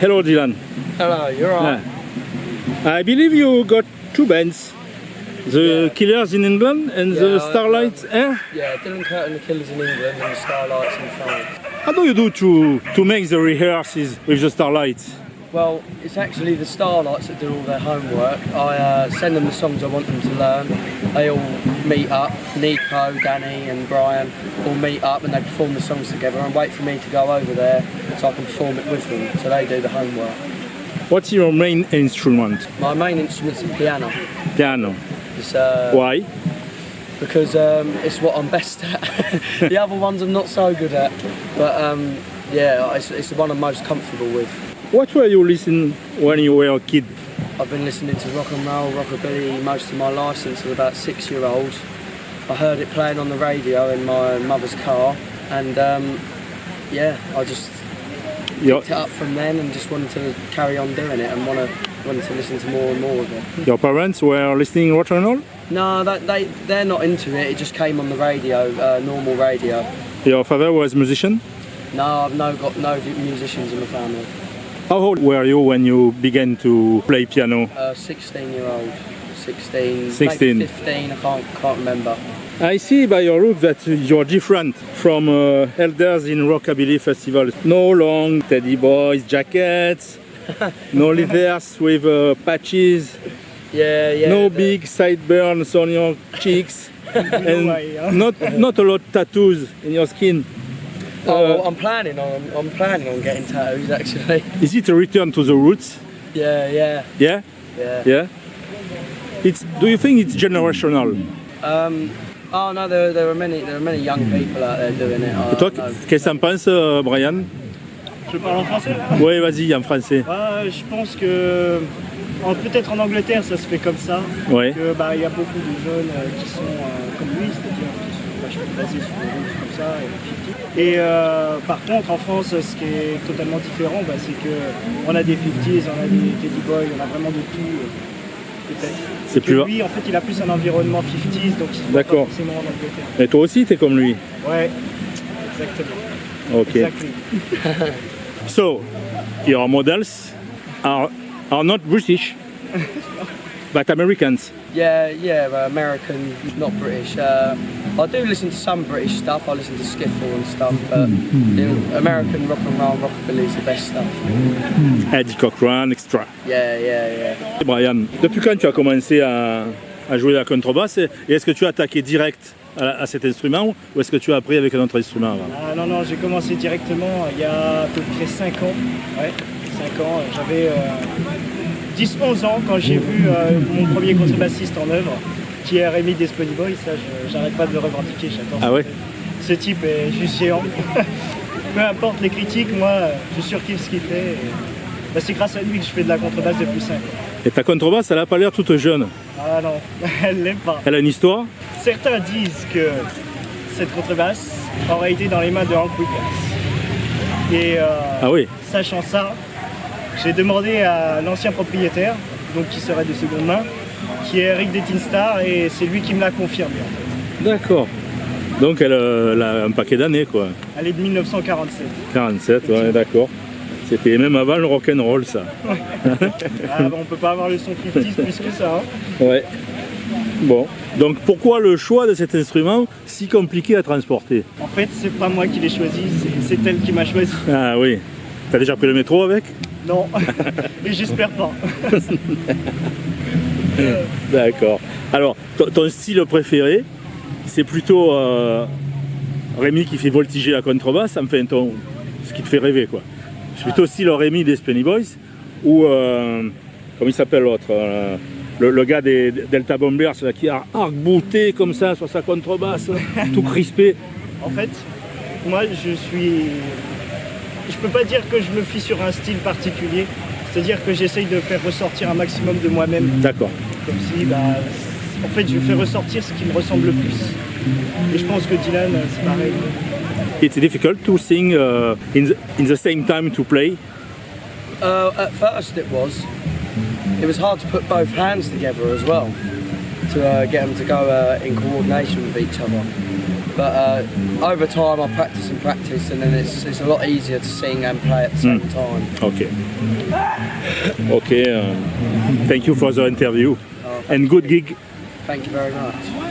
hello Dylan. Hello, you're on. Yeah. I believe you got two bands. The Yeah. Killers in England and Yeah, the Starlights. Eh? Yeah, Dylan Curtin, the Killers in England, and the Starlights in France. How do you do to, to make the rehearsals with the Starlights? Well, it's actually the Starlights that do all their homework. I uh, send them the songs I want them to learn. They all meet up. Nico, Danny, and Brian all meet up and they perform the songs together and wait for me to go over there so I can perform it with them. So they do the homework. What's your main instrument? My main instrument's the piano. Piano. It's, uh, Why? because um, it's what I'm best at. the other ones I'm not so good at, but um, yeah, it's, it's the one I'm most comfortable with. What were you listening when you were a kid? I've been listening to rock and roll, rockabilly most of my life since I was about six year old. I heard it playing on the radio in my mother's car, and um, yeah, I just Your, picked it up from then and just wanted to carry on doing it and want to wanted to listen to more and more of it. your parents were listening rock and roll? No, that, they they're not into it. It just came on the radio, uh, normal radio. Your father was a musician? No, I've no got no musicians in the family. How old were you when you began to play piano? Uh, 16 year old, 16, 16. maybe 15. I can't can't remember. I see by your look that you're different from uh, elders in Rockabilly Festival. No long teddy boys jackets, no leathers with uh, patches, Yeah, yeah. no the- big sideburns on your cheeks, and way, huh? not not a lot tattoos in your skin. Oh, Uh, well, I'm planning on I'm planning on getting tattoos actually. Is it a return to the roots? Yeah, yeah, Yeah, yeah. yeah? It's. Do you think it's generational? Um, oh no, there, there are many there are many young people out there doing it. I, Et toi, qu'est-ce que t'en penses, euh, Brian? Je parle en français Oui, vas-y, en français. Ouais, Je pense que en- peut-être en Angleterre ça se fait comme ça. Ouais. Que bah il y a beaucoup de jeunes euh, qui sont euh, comme lui, c'est-à-dire vachement basés sur les roots comme ça et les 50s. Et euh, par contre en France ce qui est totalement différent bah, c'est que on a des 50s, on a des Teddy Boys, on a vraiment de tout euh. C'est plus. lui en fait il a plus un environnement 50s donc il D'accord. forcément en Angleterre. Et toi aussi, t'es comme lui. Ouais, exactement. Ok. Exactly. So, your models are are not British, but Americans? Yeah, yeah, American, not British. Uh, I do listen to some British stuff. I listen to skiffle and stuff, but the American rock and roll, rockabilly is the best stuff. Eddie Cochran, extra. Yeah, yeah, yeah. Brian, depuis quand tu as commencé à, à jouer la contrebasse et est-ce que tu as attaqué direct à, à cet instrument ou est-ce que tu as appris avec un autre instrument avant? Ah non, non, j'ai commencé directement il y a à peu près 5 ans. Ouais, 5 ans. J'avais 10-11 ans quand j'ai vu euh, mon premier contrebassiste en œuvre, qui est Rémi Despony Boy. Ça, j'arrête pas de le revendiquer, j'adore. Ah ouais. Ce type est juste géant. Peu importe les critiques, moi, je surkiffe ce qu'il fait. bah, c'est grâce à lui que je fais de la contrebasse depuis 5 ans. Et ta contrebasse, elle a pas l'air toute jeune. Ah non, elle l'est pas. Elle a une histoire Certains disent que cette contrebasse aurait été dans les mains de Hank Williams. Et euh, Ah oui sachant ça, j'ai demandé à l'ancien propriétaire, donc qui serait de seconde main, qui est Eric Detinstar, et c'est lui qui me l'a confirmé. en fait. D'accord. Donc elle, euh, elle a un paquet d'années quoi. Elle est de 1947. 47, ouais, d'accord. C'était même avant le rock'n'roll ça. Ah, bon, on peut pas avoir le son 50 plus que ça. hein. Ouais. Bon. Donc pourquoi le choix de cet instrument si compliqué à transporter? En fait, c'est pas moi qui l'ai choisi, c'est elle qui m'a choisi. Ah oui. T'as déjà pris le métro avec? Non, et j'espère pas. D'accord. Alors, ton, style préféré, c'est plutôt euh, Rémi qui fait voltiger la contrebasse, enfin ton, ce qui te fait rêver quoi. C'est plutôt style Rémi des Spenny Boys ou euh, comment il s'appelle l'autre euh, le, le gars des Delta Bombers là, qui a arc-bouté comme ça sur sa contrebasse, tout crispé. En fait, moi je suis. Je peux pas dire que je me fie sur un style particulier. C'est-à-dire que j'essaye de faire ressortir un maximum de moi-même. D'accord. Comme si, bah, en fait, je fais ressortir ce qui me ressemble le plus. Et je pense que Dylan, c'est pareil. It's difficult to sing uh, in, the, in the same time to play. Uh, at first it was. It was hard to put both hands together as well to uh, get them to go uh, in coordination with each other. But uh, over time, I practice and practice, and then it's, it's a lot easier to sing and play at the same time. Okay. Okay. um, thank you for the interview and good gig. Thank you very much.